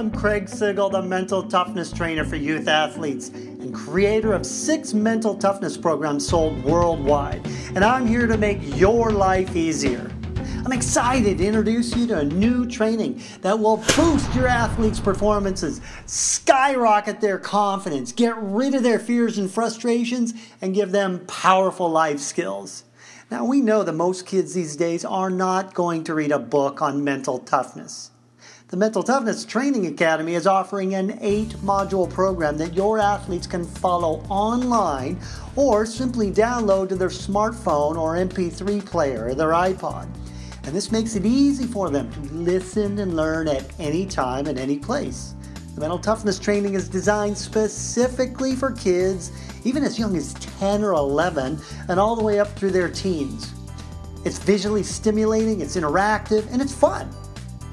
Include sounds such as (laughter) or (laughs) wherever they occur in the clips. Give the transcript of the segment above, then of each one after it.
I'm Craig Sigl, the mental toughness trainer for youth athletes and creator of six mental toughness programs sold worldwide. And I'm here to make your life easier. I'm excited to introduce you to a new training that will boost your athletes' performances, skyrocket their confidence, get rid of their fears and frustrations, and give them powerful life skills. Now, we know that most kids these days are not going to read a book on mental toughness. The Mental Toughness Training Academy is offering an eight module program that your athletes can follow online or simply download to their smartphone or MP3 player or their iPod. And this makes it easy for them to listen and learn at any time and any place. The mental toughness training is designed specifically for kids, even as young as 10 or 11, and all the way up through their teens. It's visually stimulating, it's interactive, and it's fun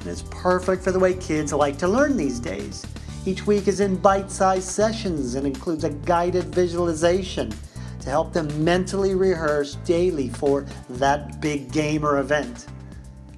and it's perfect for the way kids like to learn these days. Each week is in bite sized sessions and includes a guided visualization to help them mentally rehearse daily for that big game or event.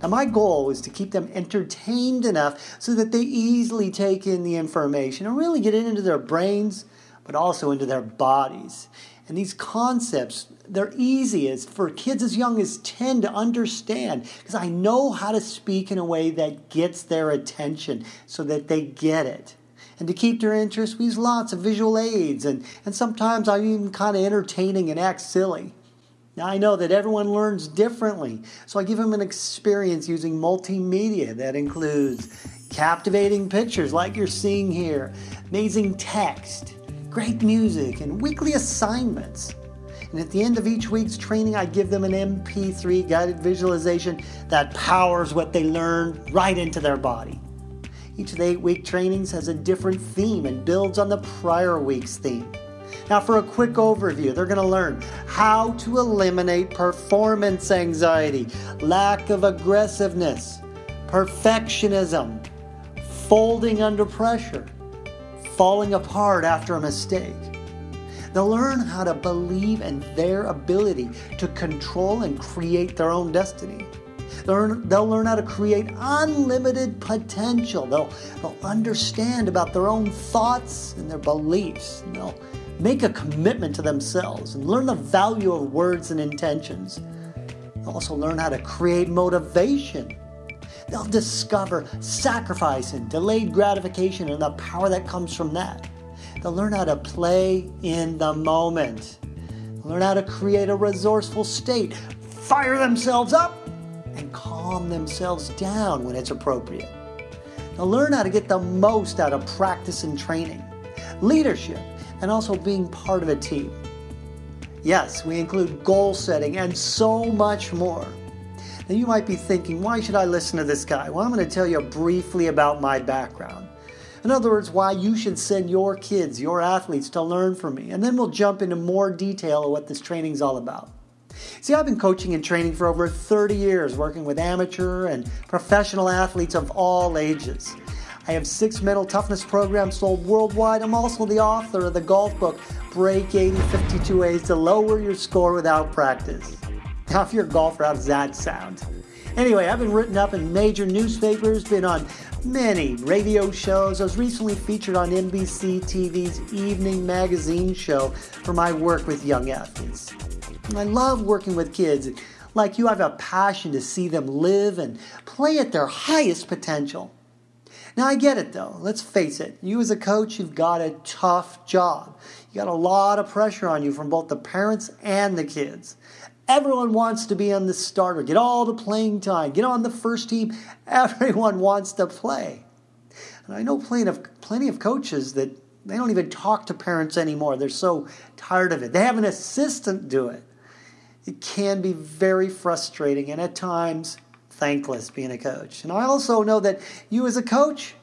Now, my goal is to keep them entertained enough so that they easily take in the information and really get it into their brains, but also into their bodies. And these concepts, they're easy as for kids as young as 10 to understand because I know how to speak in a way that gets their attention so that they get it. And to keep their interest, we use lots of visual aids, and, and sometimes I'm even kind of entertaining and act silly. Now, I know that everyone learns differently, so I give them an experience using multimedia that includes captivating pictures like you're seeing here, amazing text, great music, and weekly assignments. And at the end of each week's training, I give them an MP3 guided visualization that powers what they learn right into their body. Each of the eight week trainings has a different theme and builds on the prior week's theme. Now, for a quick overview, they're going to learn how to eliminate performance anxiety, lack of aggressiveness, perfectionism, folding under pressure, falling apart after a mistake. They'll learn how to believe in their ability to control and create their own destiny. They'll learn, how to create unlimited potential. They'll, understand about their own thoughts and their beliefs. They'll make a commitment to themselves and learn the value of words and intentions. They'll also learn how to create motivation They'll discover sacrifice and delayed gratification and the power that comes from that. They'll learn how to play in the moment. Learn how to create a resourceful state, fire themselves up, and calm themselves down when it's appropriate. They'll learn how to get the most out of practice and training, leadership, and also being part of a team. Yes, we include goal setting and so much more. Now you might be thinking, why should I listen to this guy? Well, I'm going to tell you briefly about my background. In other words, why you should send your kids, your athletes to learn from me. And then we'll jump into more detail of what this training is all about. See, I've been coaching and training for over 30 years, working with amateur and professional athletes of all ages. I have six mental toughness programs sold worldwide. I'm also the author of the golf book, Break 80 52 Ways to Lower Your Score Without Practice. A golfer, how does that sound? Anyway, I've been written up in major newspapers, been on many radio shows. I was recently featured on NBC TV's Evening Magazine show for my work with young athletes. I love working with kids. Like you, I have a passion to see them live and play at their highest potential. Now, I get it though. Let's face it. You, as a coach, you've got a tough job. You got a lot of pressure on you from both the parents and the kids. Everyone wants to be on the starter, get all the playing time, get on the first team. (laughs) Everyone wants to play. And I know plenty of, plenty of coaches that they don't even talk to parents anymore. They're so tired of it. They have an assistant do it. It can be very frustrating and at times thankless being a coach. And I also know that you, as a coach,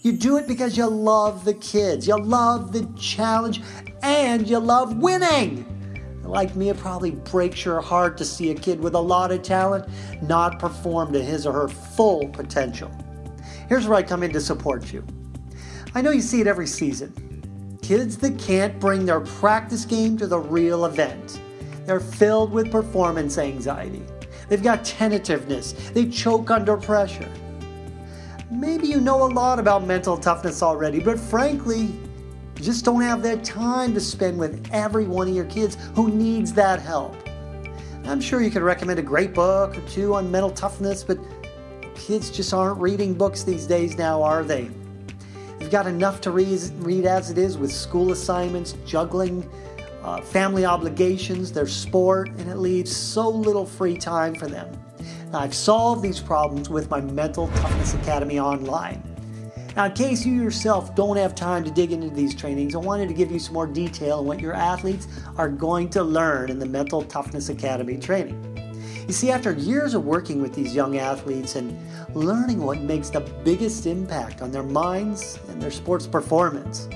you do it because you love the kids, you love the challenge, and you love winning. Like me, it probably breaks your heart to see a kid with a lot of talent not perform to his or her full potential. Here's where I come in to support you. I know you see it every season. Kids that can't bring their practice game to the real event. They're filled with performance anxiety. They've got tentativeness. They choke under pressure. maybe you know a lot about mental toughness already, but frankly, just don't have that time to spend with every one of your kids who needs that help. I'm sure you could recommend a great book or two on mental toughness, but kids just aren't reading books these days now, are they? They've got enough to read, read as it is with school assignments, juggling, uh, family obligations, their sport, and it leaves so little free time for them. Now, I've solved these problems with my Mental Toughness Academy online. Now, in case you yourself don't have time to dig into these trainings, I wanted to give you some more detail on what your athletes are going to learn in the Mental Toughness Academy training. You see, after years of working with these young athletes and learning what makes the biggest impact on their minds and their sports performance,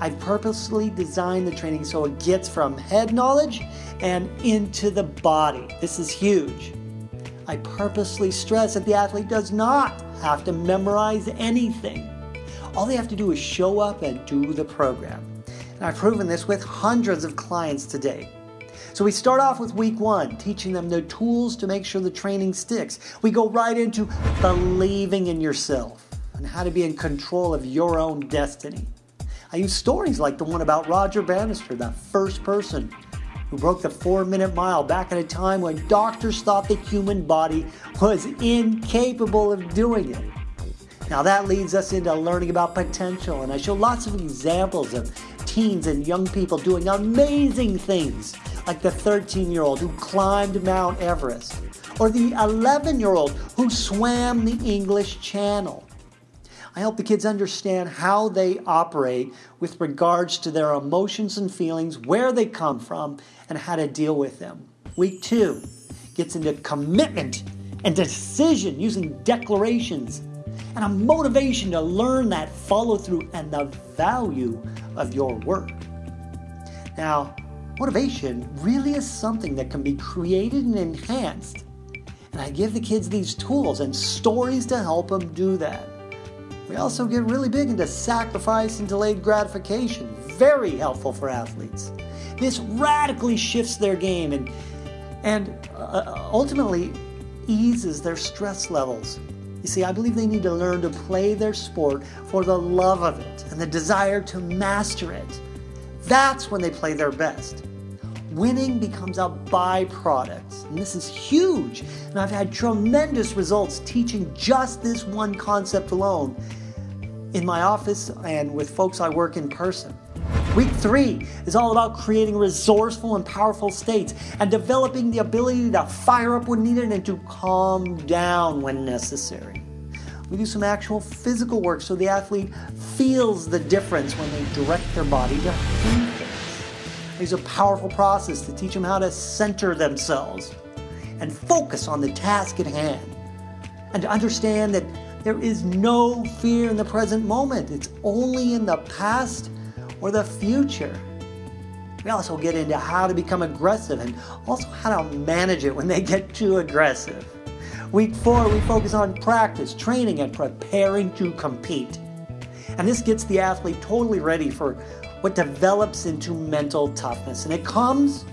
I've purposely designed the training so it gets from head knowledge and into the body. This is huge. I purposely stress that the athlete does not have to memorize anything. All they have to do is show up and do the program. And I've proven this with hundreds of clients today. So we start off with week one, teaching them the tools to make sure the training sticks. We go right into believing in yourself and how to be in control of your own destiny. I use stories like the one about Roger Bannister, the first person who broke the four minute mile back at a time when doctors thought the human body was incapable of doing it. Now that leads us into learning about potential, and I show lots of examples of teens and young people doing amazing things, like the 13 year old who climbed Mount Everest, or the 11 year old who swam the English Channel. I help the kids understand how they operate with regards to their emotions and feelings, where they come from, and how to deal with them. Week two gets into commitment and decision using declarations and a motivation to learn that follow through and the value of your work. Now, motivation really is something that can be created and enhanced. And I give the kids these tools and stories to help them do that. We also get really big into sacrifice and delayed gratification, very helpful for athletes. This radically shifts their game and, and uh, ultimately eases their stress levels. You see, I believe they need to learn to play their sport for the love of it and the desire to master it. That's when they play their best. Winning becomes a byproduct, and this is huge. And I've had tremendous results teaching just this one concept alone in my office and with folks I work in person. Week three is all about creating resourceful and powerful states and developing the ability to fire up when needed and to calm down when necessary. We do some actual physical work so the athlete feels the difference when they direct their body to think things. It's a powerful process to teach them how to center themselves and focus on the task at hand and to understand that there is no fear in the present moment. It's only in the past or the future. We also get into how to become aggressive and also how to manage it when they get too aggressive. Week four, we focus on practice, training, and preparing to compete. And this gets the athlete totally ready for what develops into mental toughness. And it comes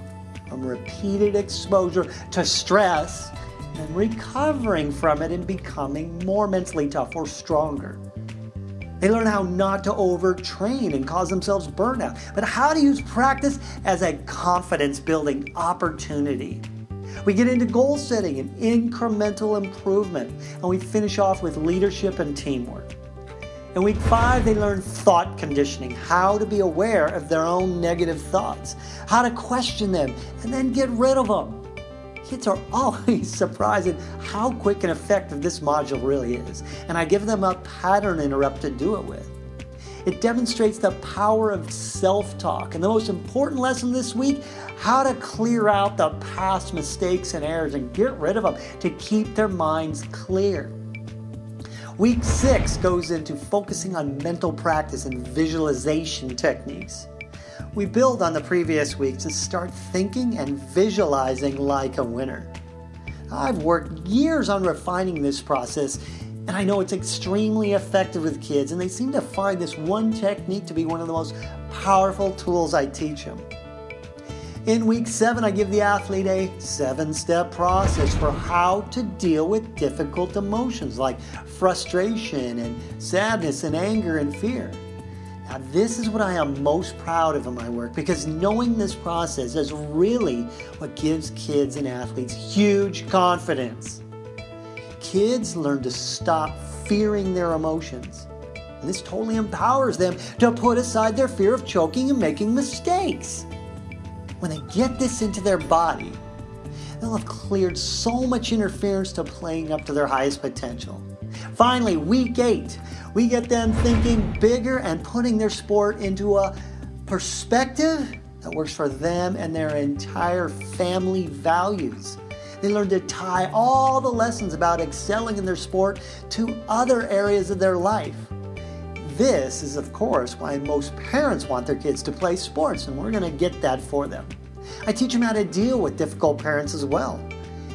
from repeated exposure to stress and recovering from it and becoming more mentally tough or stronger. They learn how not to overtrain and cause themselves burnout, but how to use practice as a confidence building opportunity. We get into goal setting and incremental improvement, and we finish off with leadership and teamwork. In week five, they learn thought conditioning, how to be aware of their own negative thoughts, how to question them, and then get rid of them. Kids are (laughs) always surprised at how quick and effective this module really is, and I give them a pattern interrupt to do it with. It demonstrates the power of self talk, and the most important lesson this week how to clear out the past mistakes and errors and get rid of them to keep their minds clear. Week six goes into focusing on mental practice and visualization techniques. We build on the previous week to start thinking and visualizing like a winner. I've worked years on refining this process, and I know it's extremely effective with kids, and they seem to find this one technique to be one of the most powerful tools I teach them. In week seven, I give the athlete a seven step process for how to deal with difficult emotions like frustration and sadness and anger and fear. Now, this is what I am most proud of in my work because knowing this process is really what gives kids and athletes huge confidence. Kids learn to stop fearing their emotions. And this totally empowers them to put aside their fear of choking and making mistakes. When they get this into their body, they'll have cleared so much interference to playing up to their highest potential. Finally, week eight, we get them thinking bigger and putting their sport into a perspective that works for them and their entire family values. They learn to tie all the lessons about excelling in their sport to other areas of their life. This is, of course, why most parents want their kids to play sports, and we're going to get that for them. I teach them how to deal with difficult parents as well.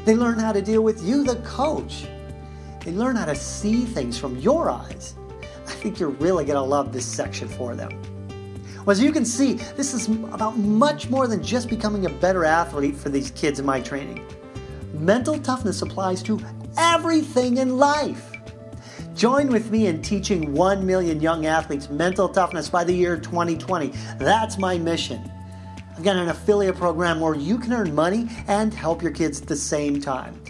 They learn how to deal with you, the coach. They learn how to see things from your eyes. I think you're really going to love this section for them. Well, as you can see, this is about much more than just becoming a better athlete for these kids in my training. Mental toughness applies to everything in life. Join with me in teaching 1 million young athletes mental toughness by the year 2020. That's my mission. I've got an affiliate program where you can earn money and help your kids at the same time.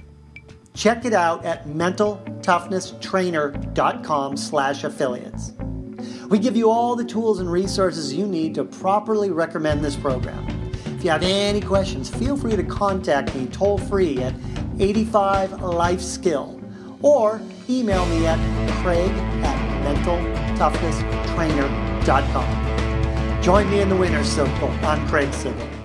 Check it out at mentaltoughnesstrainer.com slash affiliates. We give you all the tools and resources you need to properly recommend this program. If you have any questions, feel free to contact me toll free at 85 Life Skill or email me at craig at mentaltoughnesstrainer.com. Join me in the winner's circle. I'm Craig Sigl.